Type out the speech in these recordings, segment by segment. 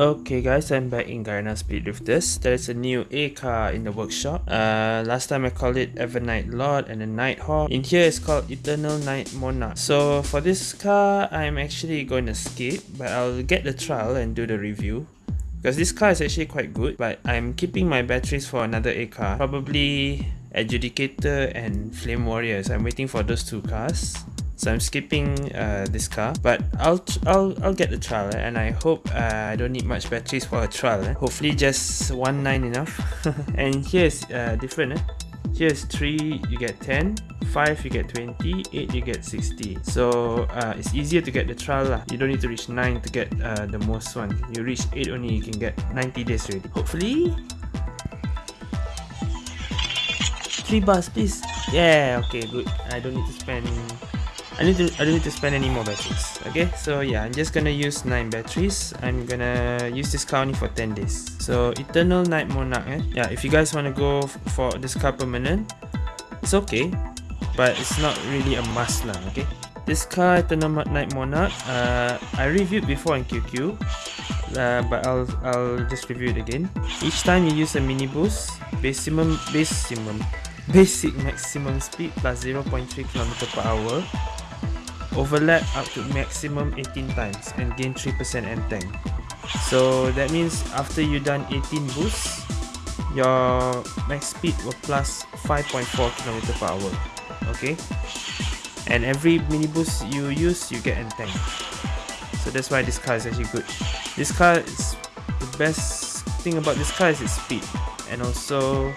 Okay guys, I'm back in Garena Speed with this. There's a new A car in the workshop. Uh, last time I called it Evernight Lord and a Nighthawk. In here it's called Eternal Night Monarch. So for this car, I'm actually going to skip, but I'll get the trial and do the review. Because this car is actually quite good, but I'm keeping my batteries for another A car. Probably Adjudicator and Flame Warriors. I'm waiting for those two cars. So I'm skipping uh, this car, but I'll I'll I'll get the trial, eh? and I hope uh, I don't need much batteries for a trial. Eh? Hopefully just one nine enough. and here's uh, different. Eh? Here's 3, you get 10, 5, you get 20, 8, you get 60. So uh, it's easier to get the trial. Lah. You don't need to reach 9 to get uh, the most one. You reach 8 only, you can get 90 days ready. Hopefully. 3 bars, please. Yeah, okay, good. I don't need to spend I need to I don't need to spend any more batteries okay? So yeah I'm just gonna use 9 batteries. I'm gonna use this car only for 10 days. So Eternal Night Monarch eh? yeah if you guys want to go for this car permanent it's okay but it's not really a must lah okay? This car Eternal Night Monarch uh, I reviewed before in QQ uh, but I'll, I'll just review it again. Each time you use a mini boost maximum maximum basic maximum speed plus 0.3 km per hour overlap up to maximum 18 times and gain 3% N-Tank. So that means after you done 18 boosts, your max speed will plus 5.4 km per hour. Okay? And every mini boost you use, you get N-Tank. So that's why this car is actually good. This car is the best thing about this car is its speed and also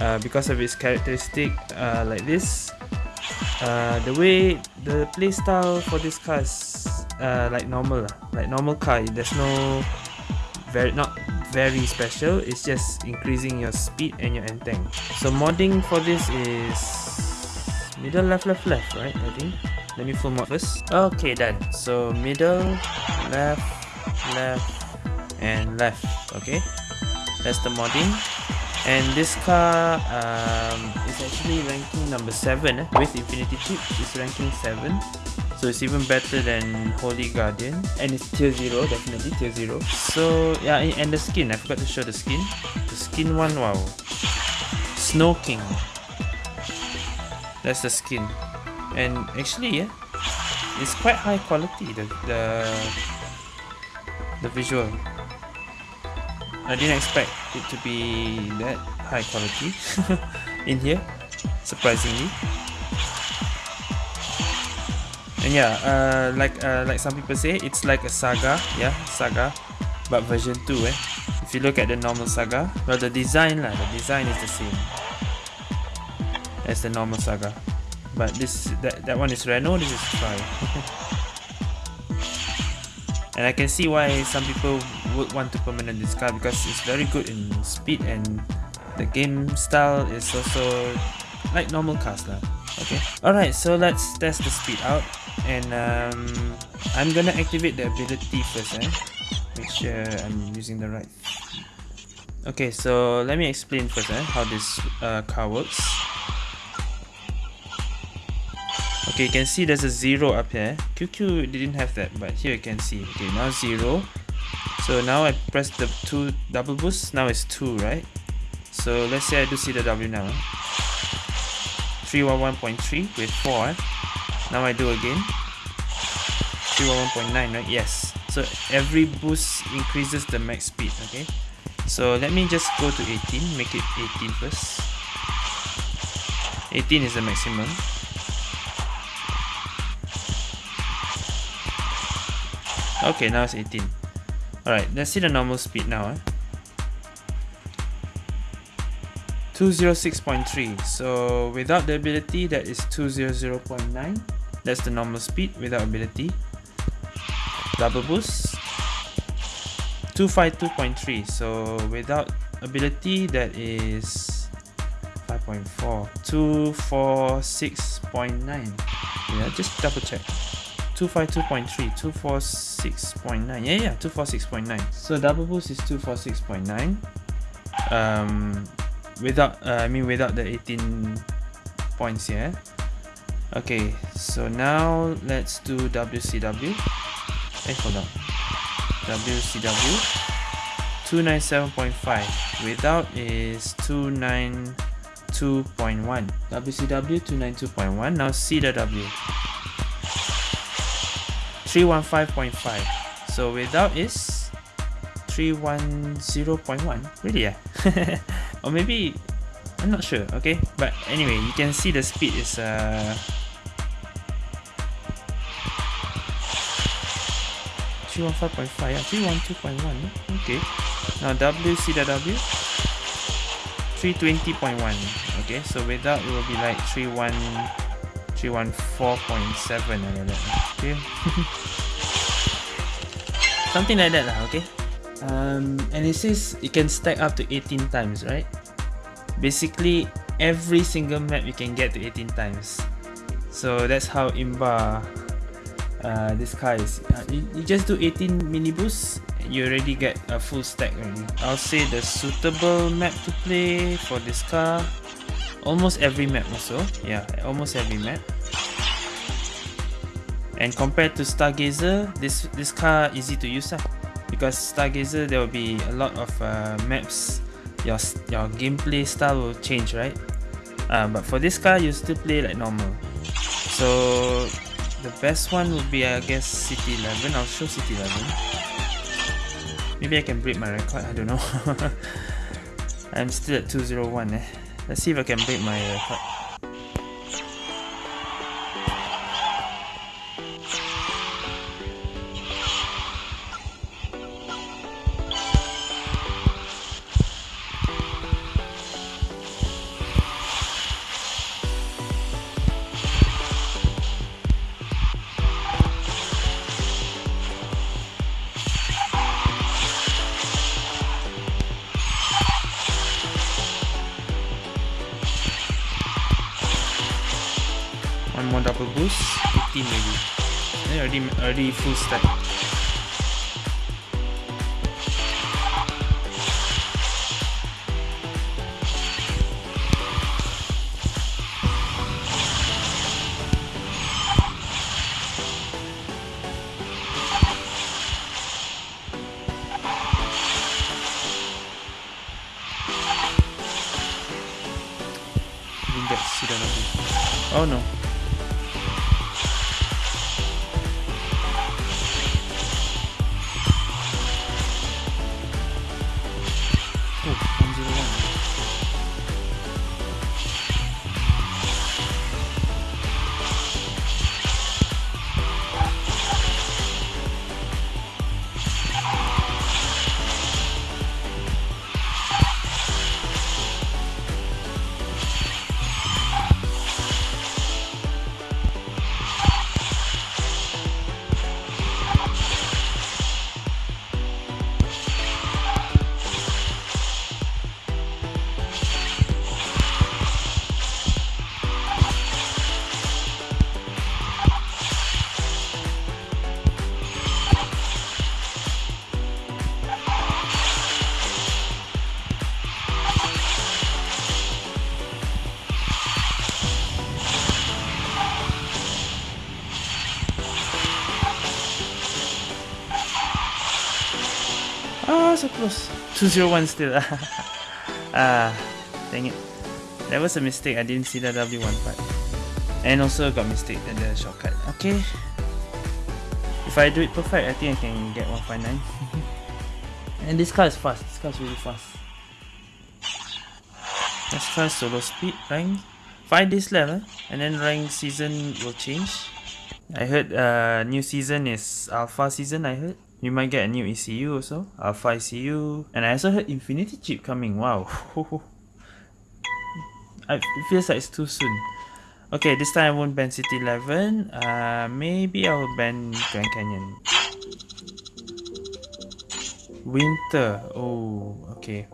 uh, because of its characteristic uh, like this uh, the way the playstyle for this car is uh, like normal like normal car there's no very not very special. It's just increasing your speed and your N-Tank so modding for this is middle left left left right I think. Let me full mod first. Okay done. So middle left left and left okay? That's the modding and this car um, is actually ranking number 7 eh? with Infinity Chip is ranking 7 so it's even better than Holy Guardian. And it's tier 0 definitely tier 0 so yeah and the skin I forgot to show the skin. The skin one wow. Snow King that's the skin. And actually yeah it's quite high quality the the, the visual I didn't expect it to be that high quality in here, surprisingly. And yeah, uh, like uh, like some people say, it's like a saga, yeah, saga, but version 2 eh. If you look at the normal saga, well the design lah, the design is the same as the normal saga. But this that, that one is Renault, this is Tri. and I can see why some people would want to permanent this car because it's very good in speed and the game style is also like normal cars lah. Okay. Alright, so let's test the speed out and um, I'm gonna activate the ability first eh. Make sure I'm using the right. Okay, so let me explain first eh, how this uh, car works. Okay, you can see there's a zero up here. QQ didn't have that, but here you can see. Okay, now zero. So now I press the two double boost. Now it's two, right? So let's say I do see the W now. 311.3 with 4. Now I do again. 311.9, right? Yes. So every boost increases the max speed, okay? So let me just go to 18, make it 18 first. 18 is the maximum. Okay, now it's 18. Alright, let's see the normal speed now. Eh? 206.3. So without the ability, that is 200.9. That's the normal speed without ability. Double boost. 252.3. So without ability, that is 5.4. 246.9. Yeah, just double check. 252.3, 246.9. Yeah, yeah, 246.9. So double boost is 246.9. Um, without, uh, I mean without the 18 points here. Okay, so now let's do WCW. Hey, hold on. WCW 297.5 without is 292.1 WCW 292.1 now CW 315.5 so without is 310.1 really yeah. Or maybe I'm not sure okay? But anyway you can see the speed is uh 315.5 yeah 312.1 okay. Now WCW 320.1 okay? So without it will be like 31 314.7 like that okay something like that lah, okay? Um, and it says it can stack up to 18 times right? Basically every single map you can get to 18 times. So that's how imba uh, this car is. Uh, you, you, just do 18 mini boosts you already get a full stack already. I'll say the suitable map to play for this car almost every map also. Yeah almost every map and compared to Stargazer this this car is easy to use uh, because Stargazer there will be a lot of uh, maps. Your your gameplay style will change right? Uh, but for this car you still play like normal. So the best one would be I guess City 11 I'll show City 11 maybe I can break my record. I don't know. I'm still at 201 eh. Let's see if I can break my record double boost? 15 maybe. Already already full stack close. 201 still. ah, dang it. That was a mistake. I didn't see the W1 part. And also got mistake at the shortcut. Okay. If I do it perfect, I think I can get 159. and this car is fast. This car is really fast. Let's try solo speed rank. 5 days left, eh? and then rank season will change. I heard uh, new season is alpha season, I heard. You might get a new ECU also, Alpha ECU, and I also heard Infinity chip coming. Wow, it feels like it's too soon. Okay, this time I won't ban City 11. Uh, maybe I will ban Grand Canyon. Winter. Oh, okay.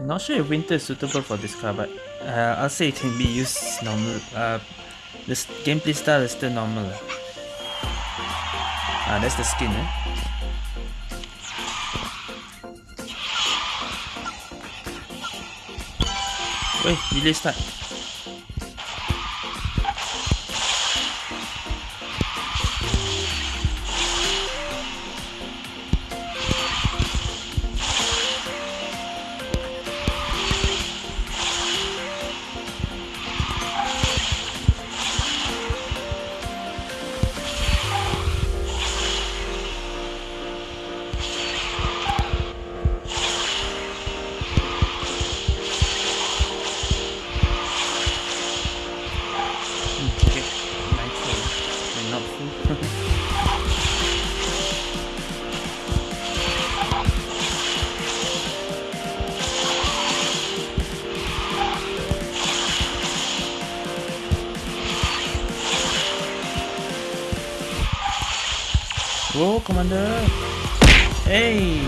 Not sure if winter is suitable for this car, but uh, I'll say it can be used normal. Uh, this gameplay style is still normal. Ah, that's the skin, eh? Wait, delay start. Go, Commander! Hey!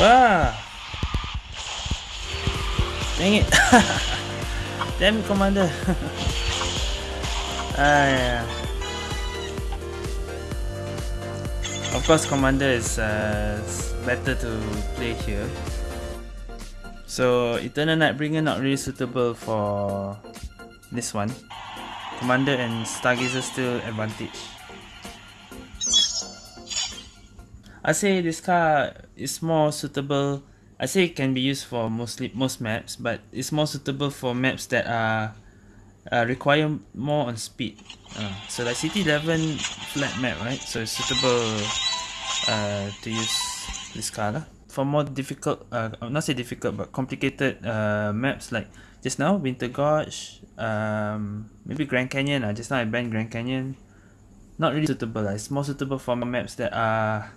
Ah! Dang it! Damn Commander! ah, yeah. Of course, Commander is uh, better to play here. So, Eternal Nightbringer not really suitable for this one. Commander and Stargazer still advantage. I say this card is more suitable. I say it can be used for mostly most maps, but it's more suitable for maps that are uh, require more on speed. Uh, so like City 11 flat map, right? So it's suitable uh, to use this card. For more difficult, uh, not say difficult, but complicated uh, maps like just now Winter Gorge, um, maybe Grand Canyon. Uh, just now I banned Grand Canyon. Not really suitable. Uh. It's more suitable for maps that are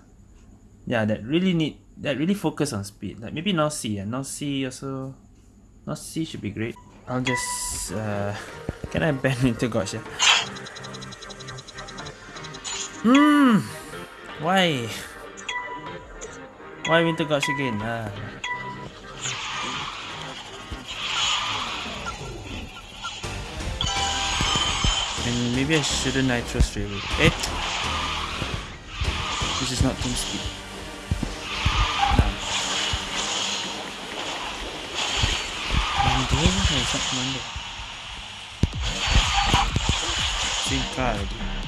yeah that really need that really focus on speed like maybe North Sea and North Sea also North Sea should be great I'll just uh, can I ban into Gorge yeah? Why? Why Winter Gorge again ah. and maybe I shouldn't nitro straight away eh? This is not team speed. It's not Monday. Same card.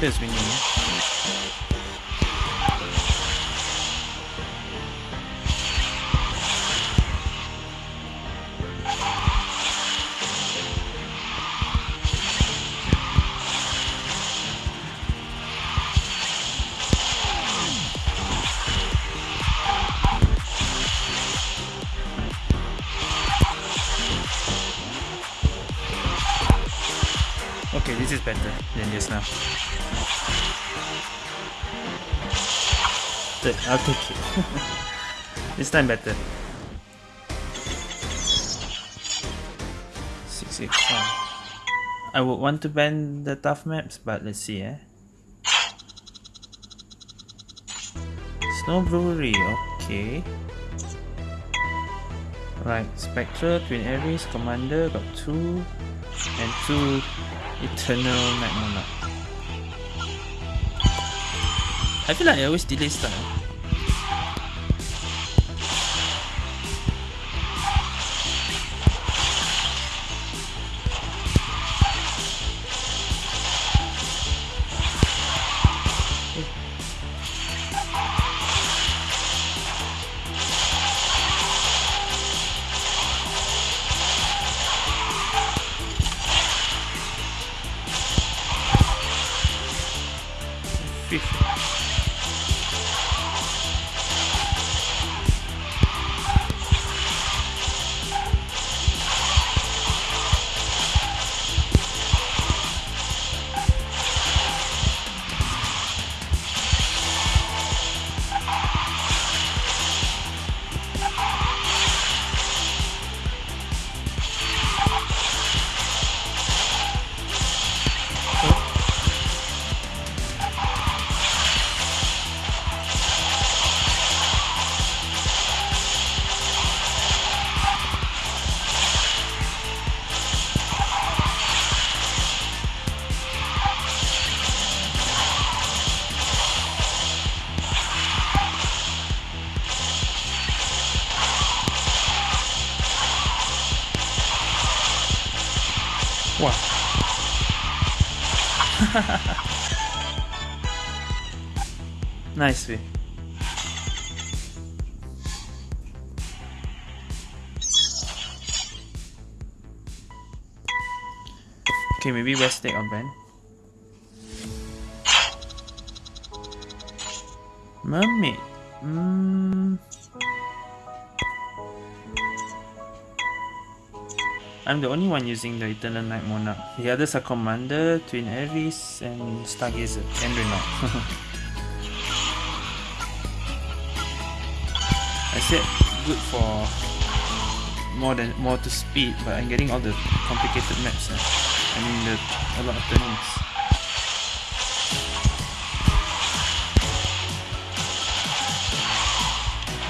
Göndereceğim. I'll take it. this time better. Six eight five. I would want to ban the tough maps, but let's see, eh. Snow Brewery, okay. Right, Spectral, Twin Ares, Commander, got two, and two Eternal Night Monarch. I feel like I always delay start. nicely. Okay, maybe West take on Ben. Mermaid. Mm. I'm the only one using the Eternal Night Monarch. The others are Commander, Twin Aries, and Stargazer, and Renault. Said good for more than more to speed, but I'm getting all the complicated maps. Eh? I mean, the, a lot of turnings.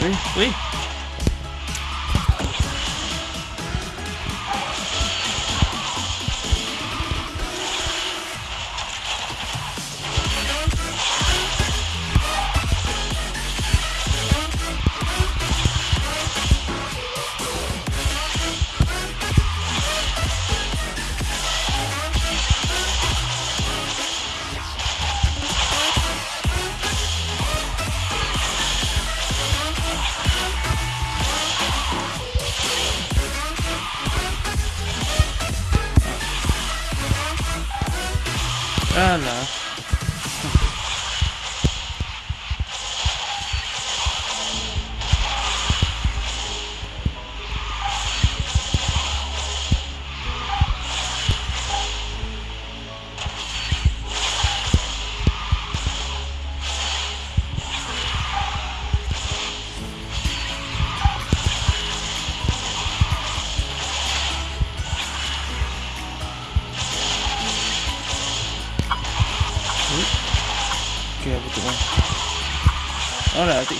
Wait, wait.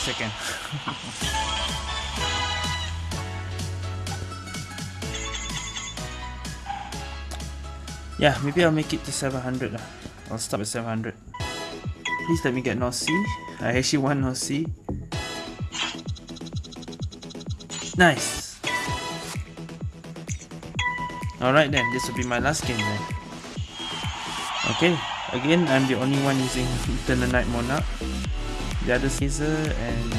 Second. yeah, maybe I'll make it to 700. Uh. I'll stop at 700. Please let me get North Sea. I actually want North Sea. Nice. Alright then, this will be my last game then. Okay, again, I'm the only one using Eternal Night Monarch the other Caesar and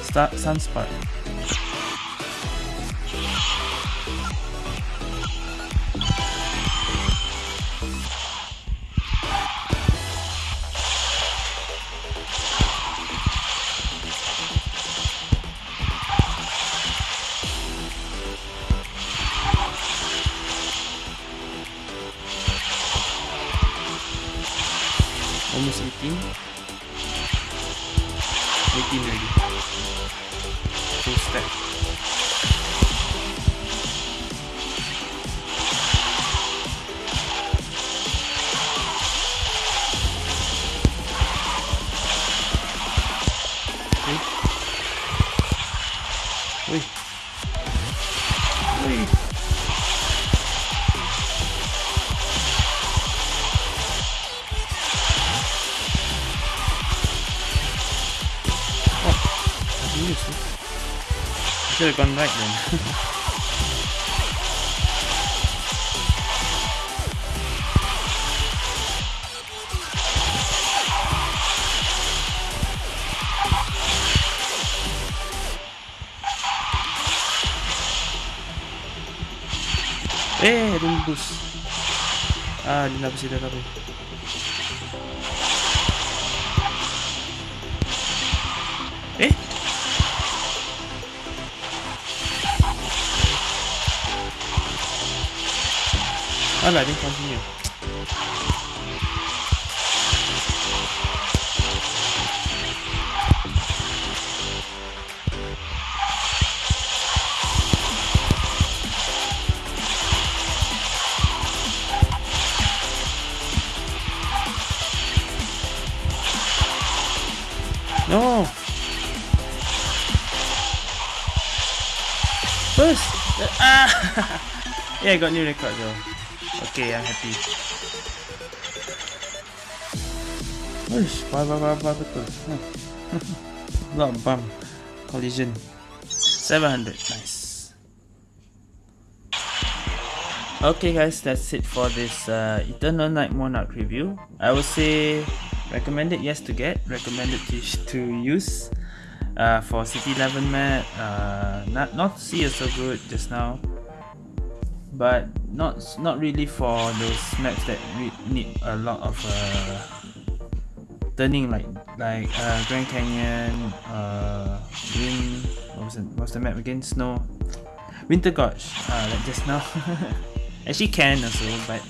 Star Sunspot. Full should have gone right then. Eh, don't boost. Ah, di labas sila kami. Oh là, didn't continue. No! First! Ah! yeah, I got new record though. Okay, I'm happy. Uish, why, why, why, why, betul. Of bump. Collision. 700, nice. Okay guys, that's it for this uh, Eternal Night Monarch review. I would say recommended yes to get, recommended to, to use. Uh, for City 11 map, uh, not, not see is so good just now but not not really for those maps that need a lot of uh, turning like like uh, Grand Canyon, uh, Wind, what was, it, what was the map again? Snow, Winter Gorge, uh, like just now. Actually can also, but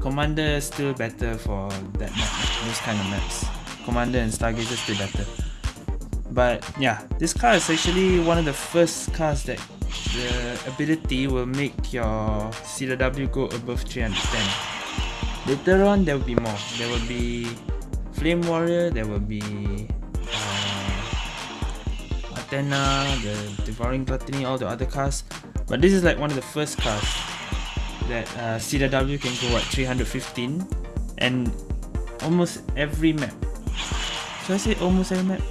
Commander is still better for that map, those kind of maps. Commander and Stargazer still better. But yeah, this car is actually one of the first cars that the ability will make your CW go above 310. Later on there will be more. There will be Flame Warrior, there will be uh, Athena, the Devouring Gluttony, all the other cars. But this is like one of the first cars that uh, CW can go at 315 and almost every map. Should I say almost every map?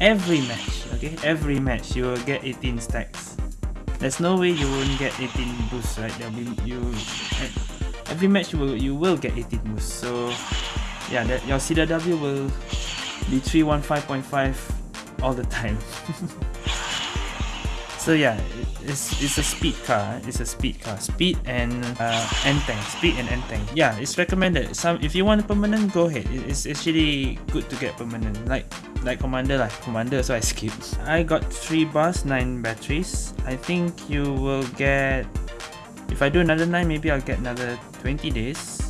Every match, okay? Every match you will get 18 stacks. There's no way you won't get 18 boosts, right? There'll be you every match you will you will get 18 boosts. So yeah, that your CW will be 315.5 all the time. so yeah, it's it's a speed car. It's a speed car. Speed and uh, N-Tank. Speed and N-Tank. Yeah, it's recommended. Some if you want permanent, go ahead. It's actually good to get permanent. Like like commander like commander so I skipped I got 3 bars 9 batteries. I think you will get if I do another 9 maybe I'll get another 20 days.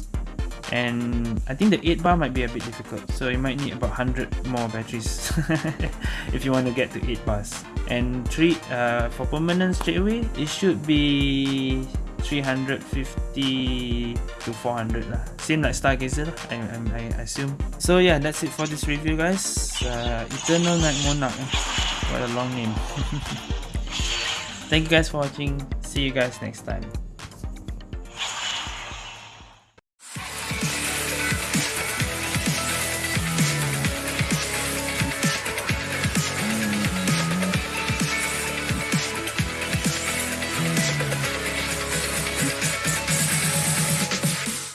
And I think the 8 bar might be a bit difficult so you might need about 100 more batteries if you want to get to 8 bars. And 3 uh, for permanent straight away it should be 350 to 400 lah. Same like Stargazer lah, I, I, I assume. So yeah, that's it for this review guys. Uh, Eternal Night Monarch. What a long name. Thank you guys for watching. See you guys next time.